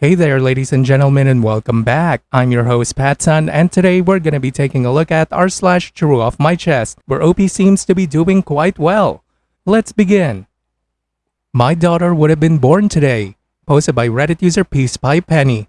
Hey there, ladies and gentlemen, and welcome back. I'm your host, Patson, and today we're gonna be taking a look at r slash TrueOffMyChest, where OP seems to be doing quite well. Let's begin. My daughter would have been born today. Posted by Reddit user Peace by Penny.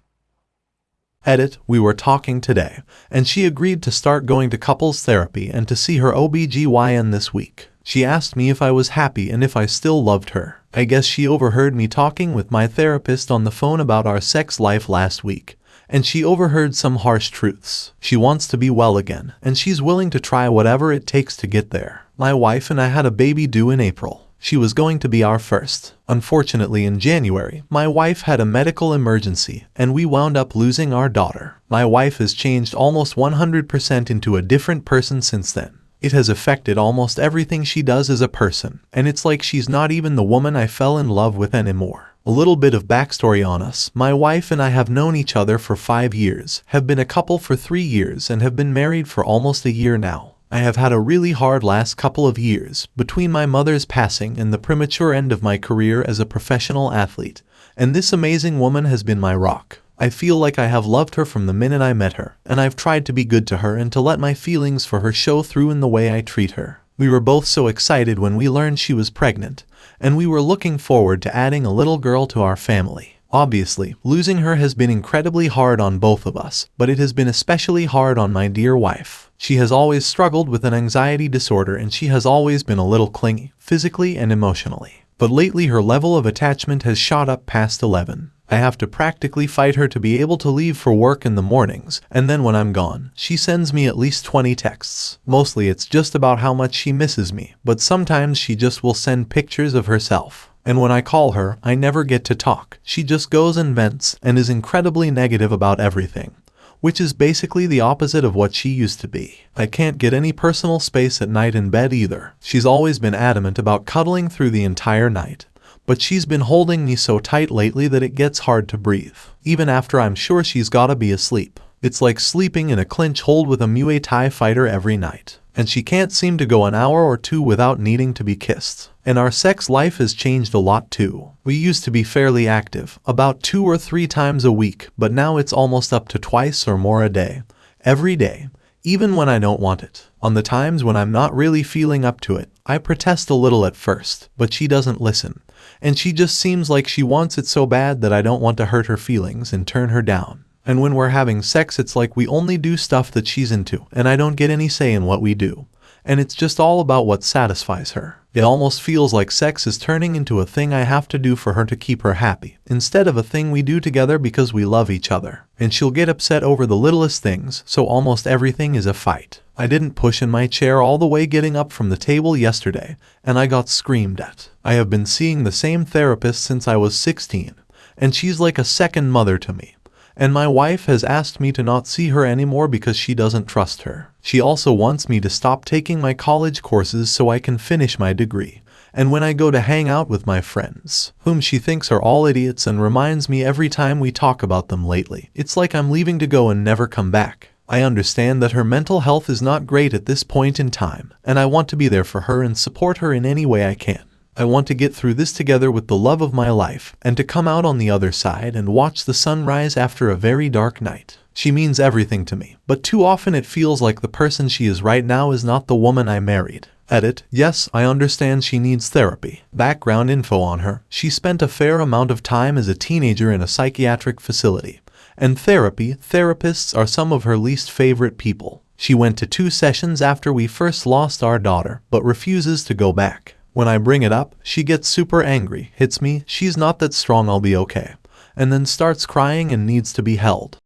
Edit, we were talking today, and she agreed to start going to couples therapy and to see her OBGYN this week. She asked me if I was happy and if I still loved her. I guess she overheard me talking with my therapist on the phone about our sex life last week, and she overheard some harsh truths. She wants to be well again, and she's willing to try whatever it takes to get there. My wife and I had a baby due in April. She was going to be our first. Unfortunately, in January, my wife had a medical emergency and we wound up losing our daughter. My wife has changed almost 100% into a different person since then. It has affected almost everything she does as a person, and it's like she's not even the woman I fell in love with anymore. A little bit of backstory on us. My wife and I have known each other for five years, have been a couple for three years, and have been married for almost a year now. I have had a really hard last couple of years between my mother's passing and the premature end of my career as a professional athlete, and this amazing woman has been my rock. I feel like I have loved her from the minute I met her, and I've tried to be good to her and to let my feelings for her show through in the way I treat her. We were both so excited when we learned she was pregnant, and we were looking forward to adding a little girl to our family. Obviously, losing her has been incredibly hard on both of us, but it has been especially hard on my dear wife. She has always struggled with an anxiety disorder and she has always been a little clingy, physically and emotionally. But lately her level of attachment has shot up past 11. I have to practically fight her to be able to leave for work in the mornings, and then when I'm gone, she sends me at least 20 texts. Mostly it's just about how much she misses me, but sometimes she just will send pictures of herself. And when I call her, I never get to talk. She just goes and vents and is incredibly negative about everything, which is basically the opposite of what she used to be. I can't get any personal space at night in bed either. She's always been adamant about cuddling through the entire night. But she's been holding me so tight lately that it gets hard to breathe, even after I'm sure she's gotta be asleep. It's like sleeping in a clinch hold with a Muay Thai fighter every night and she can't seem to go an hour or two without needing to be kissed. And our sex life has changed a lot too. We used to be fairly active, about two or three times a week, but now it's almost up to twice or more a day. Every day, even when I don't want it. On the times when I'm not really feeling up to it, I protest a little at first, but she doesn't listen. And she just seems like she wants it so bad that I don't want to hurt her feelings and turn her down. And when we're having sex, it's like we only do stuff that she's into, and I don't get any say in what we do. And it's just all about what satisfies her. It almost feels like sex is turning into a thing I have to do for her to keep her happy, instead of a thing we do together because we love each other. And she'll get upset over the littlest things, so almost everything is a fight. I didn't push in my chair all the way getting up from the table yesterday, and I got screamed at. I have been seeing the same therapist since I was 16, and she's like a second mother to me and my wife has asked me to not see her anymore because she doesn't trust her. She also wants me to stop taking my college courses so I can finish my degree. And when I go to hang out with my friends, whom she thinks are all idiots and reminds me every time we talk about them lately, it's like I'm leaving to go and never come back. I understand that her mental health is not great at this point in time, and I want to be there for her and support her in any way I can. I want to get through this together with the love of my life, and to come out on the other side and watch the sun rise after a very dark night. She means everything to me, but too often it feels like the person she is right now is not the woman I married. Edit. Yes, I understand she needs therapy. Background info on her. She spent a fair amount of time as a teenager in a psychiatric facility. And therapy, therapists are some of her least favorite people. She went to two sessions after we first lost our daughter, but refuses to go back. When I bring it up, she gets super angry, hits me, she's not that strong I'll be okay, and then starts crying and needs to be held.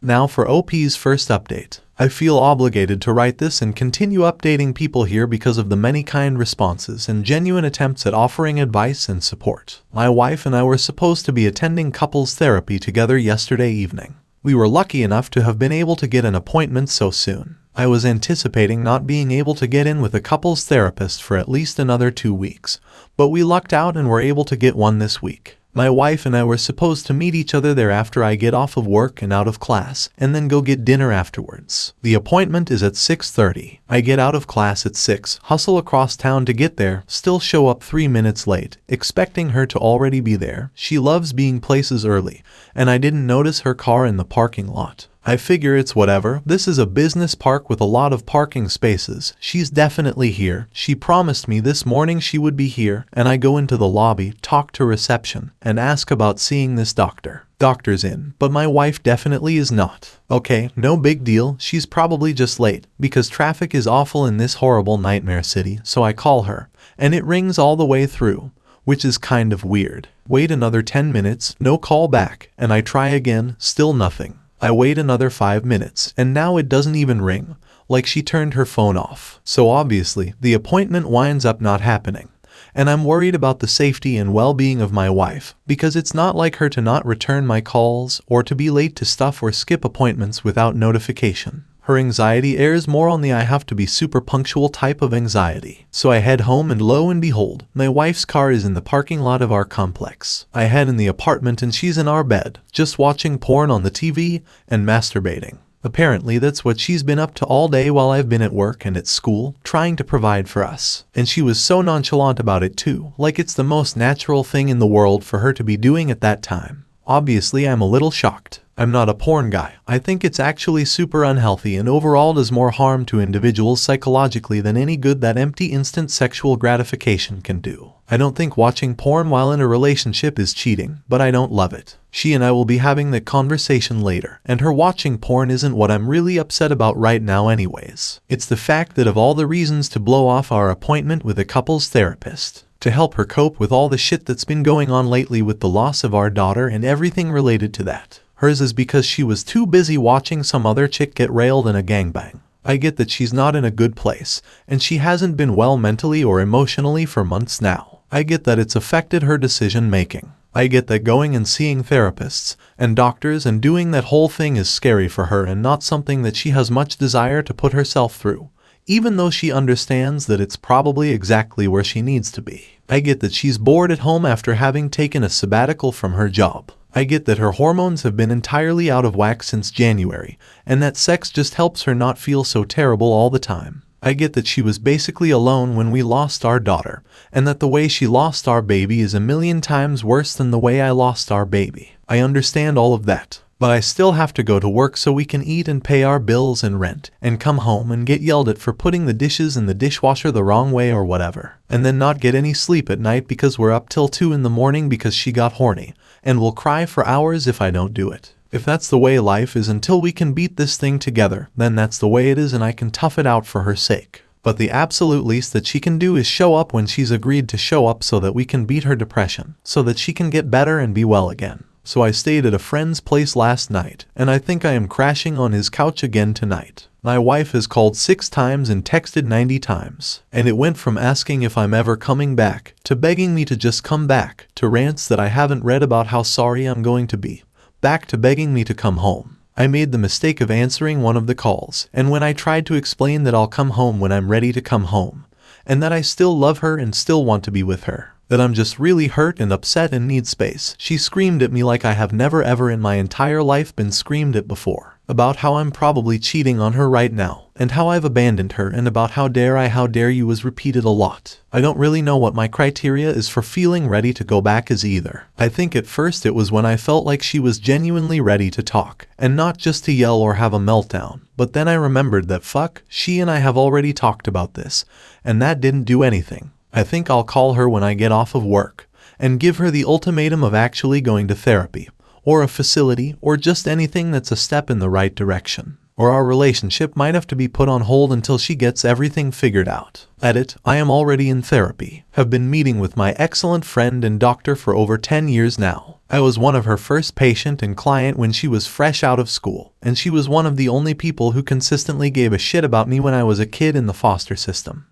Now for OP's first update. I feel obligated to write this and continue updating people here because of the many kind responses and genuine attempts at offering advice and support. My wife and I were supposed to be attending couples therapy together yesterday evening. We were lucky enough to have been able to get an appointment so soon. I was anticipating not being able to get in with a couples therapist for at least another two weeks, but we lucked out and were able to get one this week. My wife and I were supposed to meet each other there after I get off of work and out of class, and then go get dinner afterwards. The appointment is at 6.30. I get out of class at 6, hustle across town to get there, still show up 3 minutes late, expecting her to already be there. She loves being places early, and I didn't notice her car in the parking lot. I figure it's whatever. This is a business park with a lot of parking spaces. She's definitely here. She promised me this morning she would be here, and I go into the lobby, talk to reception, and ask about seeing this doctor. Doctor's in, but my wife definitely is not. Okay, no big deal. She's probably just late, because traffic is awful in this horrible nightmare city, so I call her, and it rings all the way through which is kind of weird. Wait another 10 minutes, no call back, and I try again, still nothing. I wait another 5 minutes, and now it doesn't even ring, like she turned her phone off. So obviously, the appointment winds up not happening. And I'm worried about the safety and well-being of my wife, because it's not like her to not return my calls or to be late to stuff or skip appointments without notification. Her anxiety airs more on the I have to be super punctual type of anxiety. So I head home and lo and behold, my wife's car is in the parking lot of our complex. I head in the apartment and she's in our bed, just watching porn on the TV and masturbating. Apparently that's what she's been up to all day while I've been at work and at school, trying to provide for us. And she was so nonchalant about it too, like it's the most natural thing in the world for her to be doing at that time. Obviously I'm a little shocked. I'm not a porn guy. I think it's actually super unhealthy and overall does more harm to individuals psychologically than any good that empty instant sexual gratification can do. I don't think watching porn while in a relationship is cheating, but I don't love it. She and I will be having that conversation later, and her watching porn isn't what I'm really upset about right now anyways. It's the fact that of all the reasons to blow off our appointment with a couples therapist, to help her cope with all the shit that's been going on lately with the loss of our daughter and everything related to that. Hers is because she was too busy watching some other chick get railed in a gangbang. I get that she's not in a good place, and she hasn't been well mentally or emotionally for months now. I get that it's affected her decision making. I get that going and seeing therapists and doctors and doing that whole thing is scary for her and not something that she has much desire to put herself through, even though she understands that it's probably exactly where she needs to be. I get that she's bored at home after having taken a sabbatical from her job. I get that her hormones have been entirely out of whack since January, and that sex just helps her not feel so terrible all the time. I get that she was basically alone when we lost our daughter, and that the way she lost our baby is a million times worse than the way I lost our baby. I understand all of that. But I still have to go to work so we can eat and pay our bills and rent, and come home and get yelled at for putting the dishes in the dishwasher the wrong way or whatever, and then not get any sleep at night because we're up till 2 in the morning because she got horny, and will cry for hours if I don't do it. If that's the way life is until we can beat this thing together, then that's the way it is and I can tough it out for her sake. But the absolute least that she can do is show up when she's agreed to show up so that we can beat her depression, so that she can get better and be well again. So I stayed at a friend's place last night, and I think I am crashing on his couch again tonight. My wife has called six times and texted 90 times, and it went from asking if I'm ever coming back, to begging me to just come back, to rants that I haven't read about how sorry I'm going to be, back to begging me to come home. I made the mistake of answering one of the calls, and when I tried to explain that I'll come home when I'm ready to come home, and that I still love her and still want to be with her, that I'm just really hurt and upset and need space, she screamed at me like I have never ever in my entire life been screamed at before about how I'm probably cheating on her right now, and how I've abandoned her, and about how dare I, how dare you was repeated a lot. I don't really know what my criteria is for feeling ready to go back as either. I think at first it was when I felt like she was genuinely ready to talk, and not just to yell or have a meltdown. But then I remembered that fuck, she and I have already talked about this, and that didn't do anything. I think I'll call her when I get off of work, and give her the ultimatum of actually going to therapy or a facility, or just anything that's a step in the right direction. Or our relationship might have to be put on hold until she gets everything figured out. Edit, I am already in therapy, have been meeting with my excellent friend and doctor for over 10 years now. I was one of her first patient and client when she was fresh out of school, and she was one of the only people who consistently gave a shit about me when I was a kid in the foster system.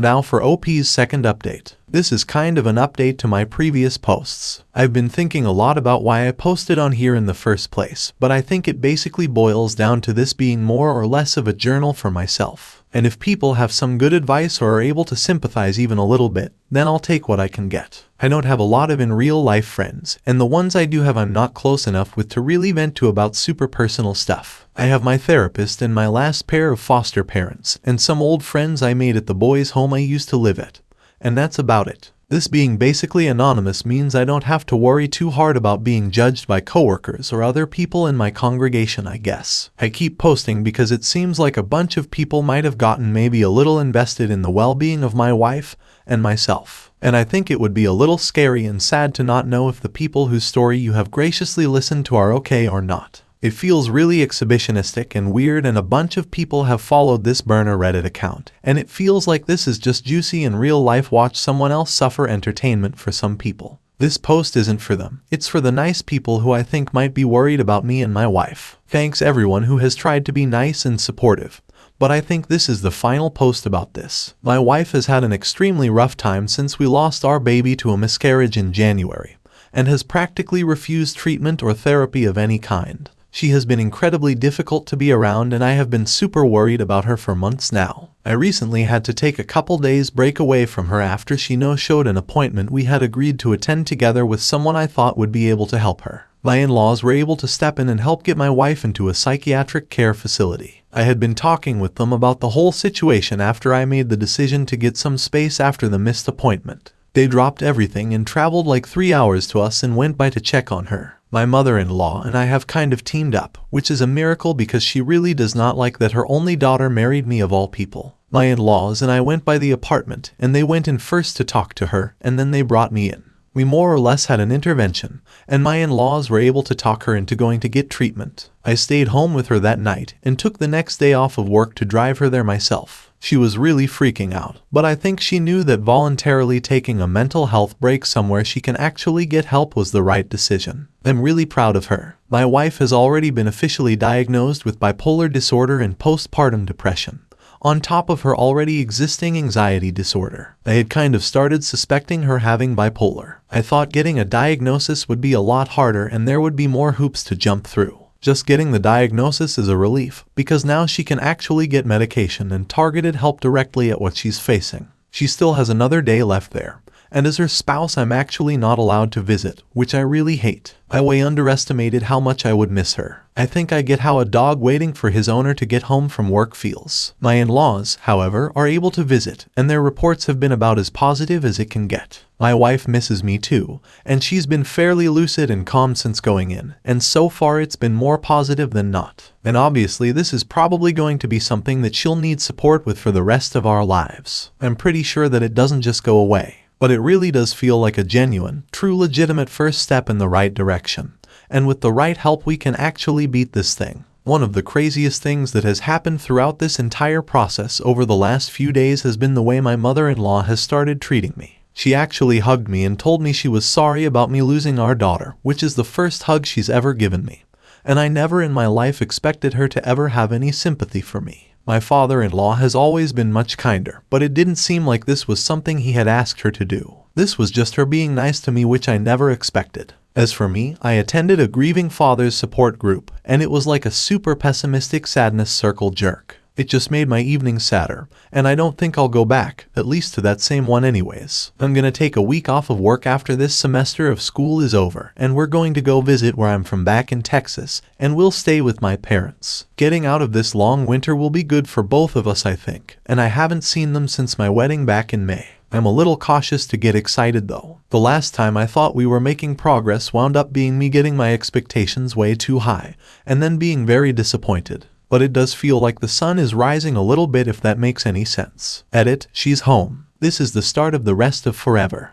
Now for OP's second update. This is kind of an update to my previous posts. I've been thinking a lot about why I posted on here in the first place, but I think it basically boils down to this being more or less of a journal for myself. And if people have some good advice or are able to sympathize even a little bit, then I'll take what I can get. I don't have a lot of in real life friends, and the ones I do have I'm not close enough with to really vent to about super personal stuff. I have my therapist and my last pair of foster parents, and some old friends I made at the boys' home I used to live at. And that's about it. This being basically anonymous means I don't have to worry too hard about being judged by coworkers or other people in my congregation, I guess. I keep posting because it seems like a bunch of people might have gotten maybe a little invested in the well-being of my wife and myself. And I think it would be a little scary and sad to not know if the people whose story you have graciously listened to are okay or not. It feels really exhibitionistic and weird and a bunch of people have followed this burner Reddit account. And it feels like this is just juicy in real life watch someone else suffer entertainment for some people. This post isn't for them. It's for the nice people who I think might be worried about me and my wife. Thanks everyone who has tried to be nice and supportive. But I think this is the final post about this. My wife has had an extremely rough time since we lost our baby to a miscarriage in January, and has practically refused treatment or therapy of any kind. She has been incredibly difficult to be around and I have been super worried about her for months now. I recently had to take a couple days break away from her after she no-showed an appointment we had agreed to attend together with someone I thought would be able to help her. My in-laws were able to step in and help get my wife into a psychiatric care facility. I had been talking with them about the whole situation after I made the decision to get some space after the missed appointment. They dropped everything and traveled like three hours to us and went by to check on her. My mother-in-law and I have kind of teamed up, which is a miracle because she really does not like that her only daughter married me of all people. My in-laws and I went by the apartment and they went in first to talk to her and then they brought me in. We more or less had an intervention, and my in-laws were able to talk her into going to get treatment. I stayed home with her that night and took the next day off of work to drive her there myself. She was really freaking out, but I think she knew that voluntarily taking a mental health break somewhere she can actually get help was the right decision. I'm really proud of her. My wife has already been officially diagnosed with bipolar disorder and postpartum depression on top of her already existing anxiety disorder. I had kind of started suspecting her having bipolar. I thought getting a diagnosis would be a lot harder and there would be more hoops to jump through. Just getting the diagnosis is a relief, because now she can actually get medication and targeted help directly at what she's facing. She still has another day left there, and as her spouse I'm actually not allowed to visit, which I really hate. I way underestimated how much I would miss her. I think I get how a dog waiting for his owner to get home from work feels. My in-laws, however, are able to visit, and their reports have been about as positive as it can get. My wife misses me too, and she's been fairly lucid and calm since going in, and so far it's been more positive than not. And obviously this is probably going to be something that she'll need support with for the rest of our lives. I'm pretty sure that it doesn't just go away but it really does feel like a genuine, true legitimate first step in the right direction. And with the right help we can actually beat this thing. One of the craziest things that has happened throughout this entire process over the last few days has been the way my mother-in-law has started treating me. She actually hugged me and told me she was sorry about me losing our daughter, which is the first hug she's ever given me. And I never in my life expected her to ever have any sympathy for me. My father-in-law has always been much kinder, but it didn't seem like this was something he had asked her to do. This was just her being nice to me which I never expected. As for me, I attended a grieving father's support group, and it was like a super pessimistic sadness circle jerk. It just made my evening sadder, and I don't think I'll go back, at least to that same one anyways. I'm gonna take a week off of work after this semester of school is over, and we're going to go visit where I'm from back in Texas, and we'll stay with my parents. Getting out of this long winter will be good for both of us I think, and I haven't seen them since my wedding back in May. I'm a little cautious to get excited though. The last time I thought we were making progress wound up being me getting my expectations way too high, and then being very disappointed but it does feel like the sun is rising a little bit if that makes any sense. Edit, she's home. This is the start of the rest of forever.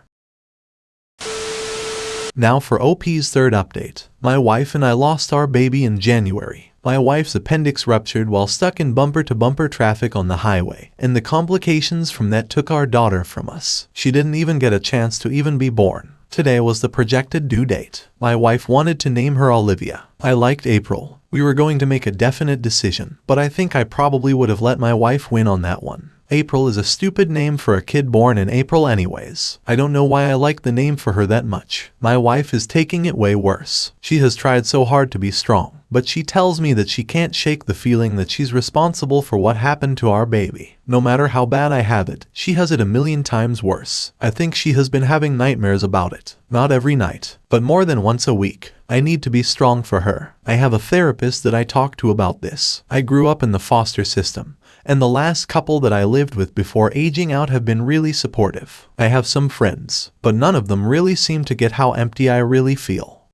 Now for OP's third update. My wife and I lost our baby in January. My wife's appendix ruptured while stuck in bumper-to-bumper -bumper traffic on the highway, and the complications from that took our daughter from us. She didn't even get a chance to even be born. Today was the projected due date. My wife wanted to name her Olivia. I liked April, we were going to make a definite decision, but I think I probably would have let my wife win on that one. April is a stupid name for a kid born in April anyways. I don't know why I like the name for her that much. My wife is taking it way worse. She has tried so hard to be strong, but she tells me that she can't shake the feeling that she's responsible for what happened to our baby. No matter how bad I have it, she has it a million times worse. I think she has been having nightmares about it. Not every night, but more than once a week. I need to be strong for her. I have a therapist that I talk to about this. I grew up in the foster system, and the last couple that I lived with before aging out have been really supportive. I have some friends, but none of them really seem to get how empty I really feel.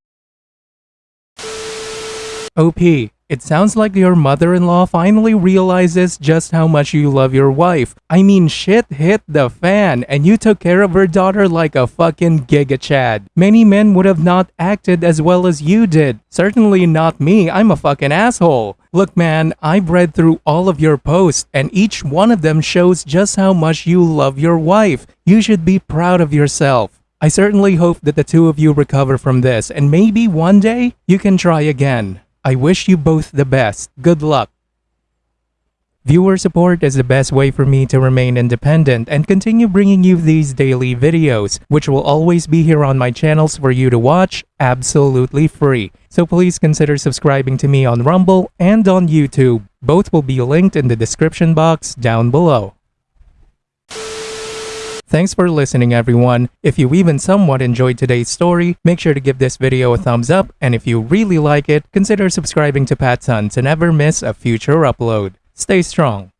OP, it sounds like your mother-in-law finally realizes just how much you love your wife. I mean, shit hit the fan, and you took care of her daughter like a fucking giga chad. Many men would have not acted as well as you did. Certainly not me, I'm a fucking asshole. Look man, I've read through all of your posts, and each one of them shows just how much you love your wife. You should be proud of yourself. I certainly hope that the two of you recover from this, and maybe one day you can try again. I wish you both the best. Good luck. Viewer support is the best way for me to remain independent and continue bringing you these daily videos, which will always be here on my channels for you to watch absolutely free. So please consider subscribing to me on Rumble and on YouTube. Both will be linked in the description box down below. Thanks for listening everyone. If you even somewhat enjoyed today's story, make sure to give this video a thumbs up and if you really like it, consider subscribing to Patson to never miss a future upload. Stay strong.